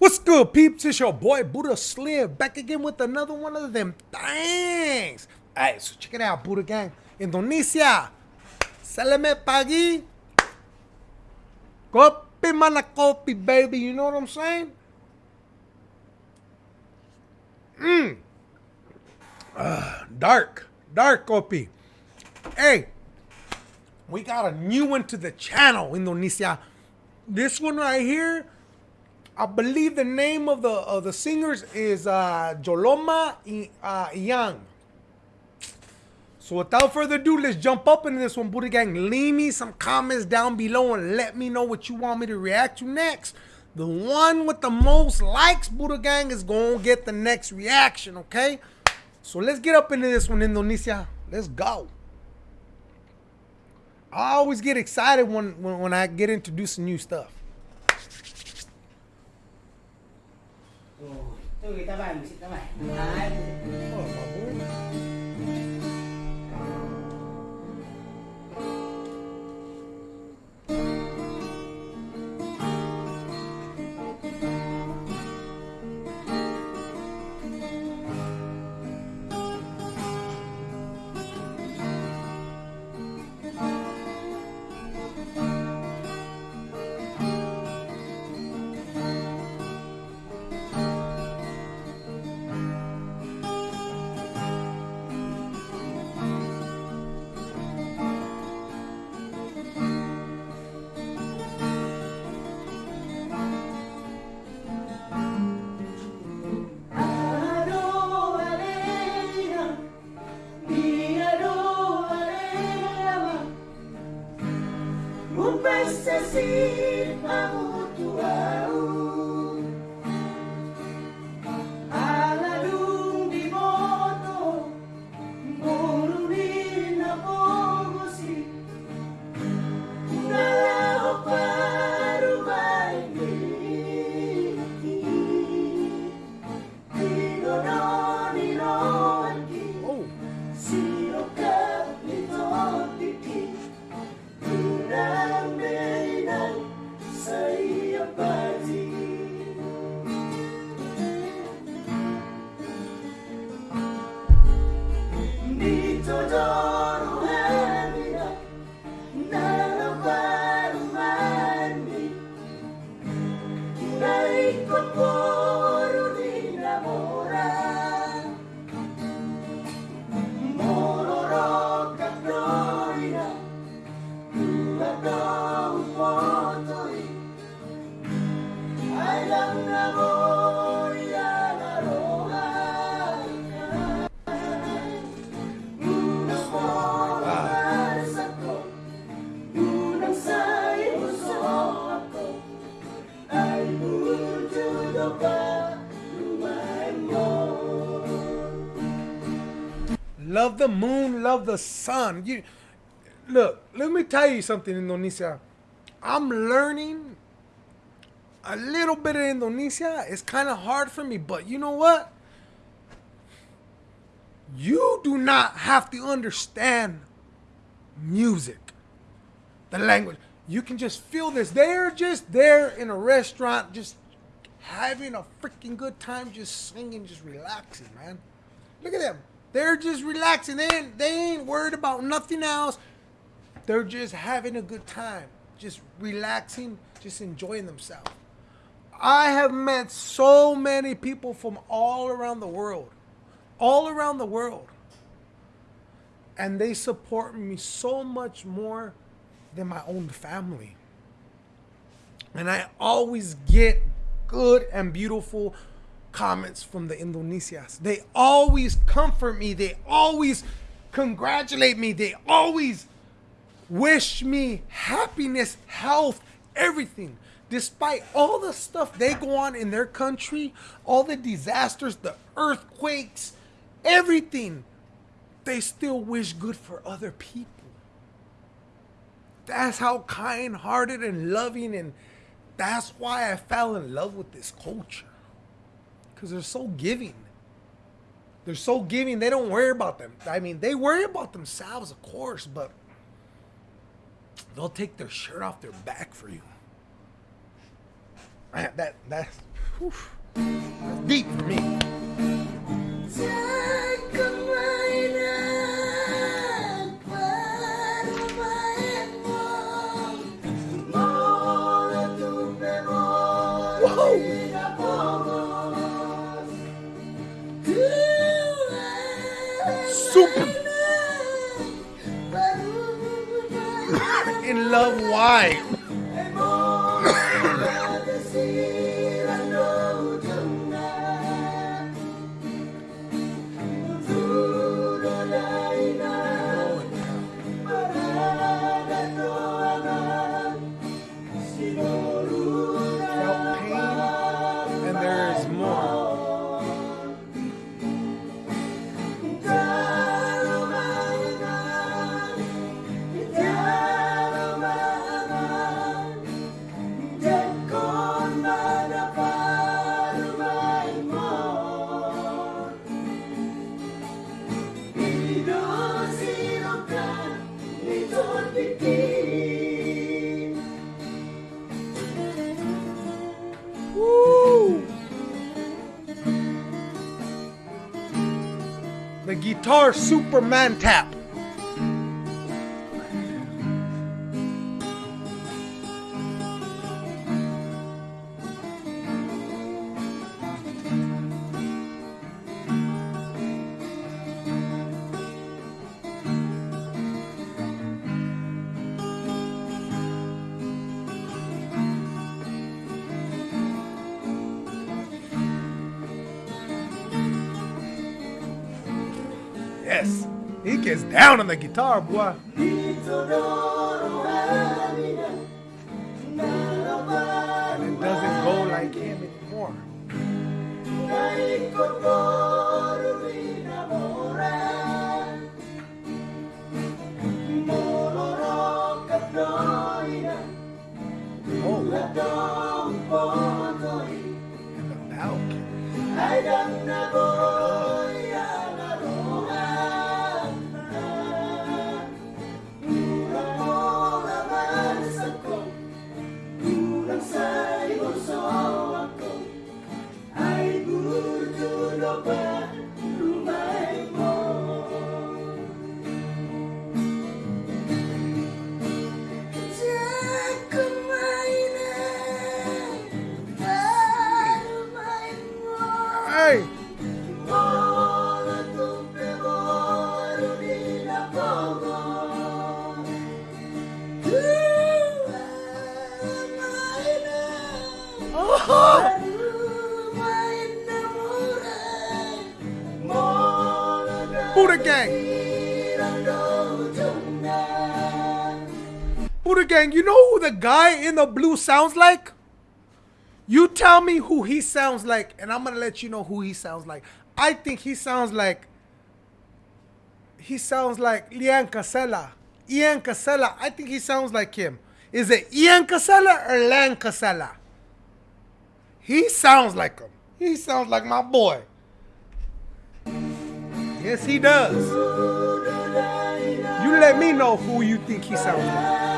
What's good, peeps? It's your boy Buddha Slim back again with another one of them things. Alright, so check it out, Buddha Gang. Indonesia. selamat pagi. Kopi mana kopi, baby. You know what I'm saying? Mmm. Uh, dark. Dark kopi. Hey, we got a new one to the channel, Indonesia. This one right here I believe the name of the of the singers is uh, Joloma uh, Young. So without further ado, let's jump up into this one, Buddha Gang. Leave me some comments down below and let me know what you want me to react to next. The one with the most likes, Buddha Gang, is going to get the next reaction, okay? So let's get up into this one, Indonesia. Let's go. I always get excited when, when, when I get introducing new stuff. Tôi người ta bài mình xịn ta bài. Đấy. Love the moon, love the sun. You look, let me tell you something, Indonesia. I'm learning a little bit of Indonesia. It's kind of hard for me, but you know what? You do not have to understand music, the language. You can just feel this. They're just there in a restaurant, just having a freaking good time, just singing, just relaxing, man. Look at them. They're just relaxing. They ain't, they ain't worried about nothing else. They're just having a good time, just relaxing, just enjoying themselves. I have met so many people from all around the world, all around the world, and they support me so much more than my own family. And I always get good and beautiful comments from the Indonesias. They always comfort me. They always congratulate me. They always wish me happiness, health, everything. Despite all the stuff they go on in their country, all the disasters, the earthquakes, everything, they still wish good for other people. That's how kind hearted and loving, and that's why I fell in love with this culture. Because they're so giving. They're so giving, they don't worry about them. I mean, they worry about themselves, of course, but they'll take their shirt off their back for you. That that's Whew. That's deep for me. Diyan Super. In love, why? Guitar Superman tap. Gets down on the guitar, boy. And it doesn't go like him anymore. Oh, and the Falcon. Buddha Gang. Buddha Gang, you know who the guy in the blue sounds like? You tell me who he sounds like, and I'm gonna let you know who he sounds like. I think he sounds like he sounds like Ian Kasela. Ian Kasela. I think he sounds like him. Is it Ian Kasela or Lan Casella? He sounds like him. He sounds like my boy. Yes, he does. You let me know who you think he sounds like.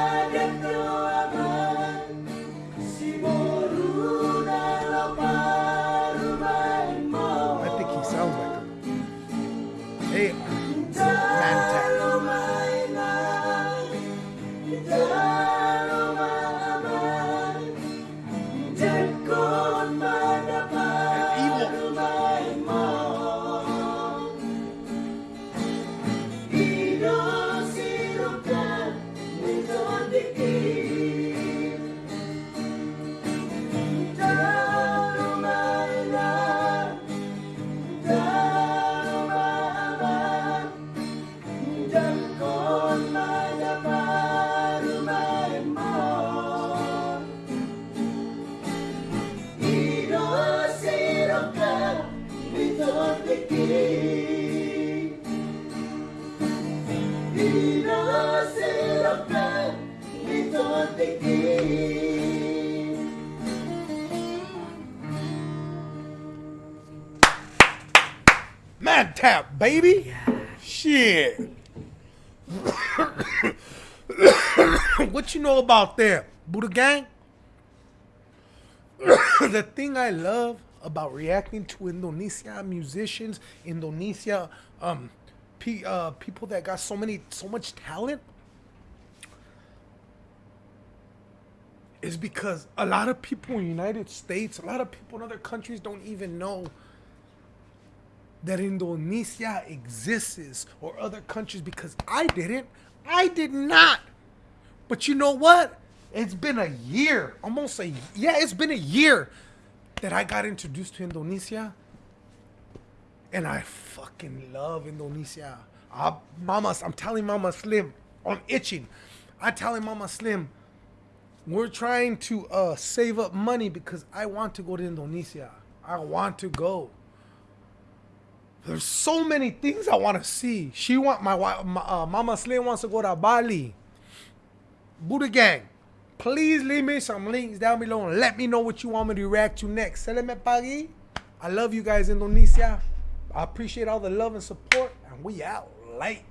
Man tap, baby. Shit. what you know about them? Buddha gang? the thing I love about reacting to Indonesia musicians, Indonesia um, uh, people that got so many, so much talent, is because a lot of people in the United States, a lot of people in other countries don't even know that Indonesia exists or other countries because I didn't. I did not. But you know what? It's been a year, almost a yeah, it's been a year that I got introduced to Indonesia. And I fucking love Indonesia. I, Mama, I'm telling Mama Slim, I'm itching. I telling Mama Slim, we're trying to uh, save up money because I want to go to Indonesia. I want to go. There's so many things I want to see. She want my, wi- my uh, Mama Slim wants to go to Bali. Buddha Gang, please leave me some links down below and let me know what you want me to react to next. Seleme pagi. I love you guys, Indonesia. I appreciate all the love and support, and we out late.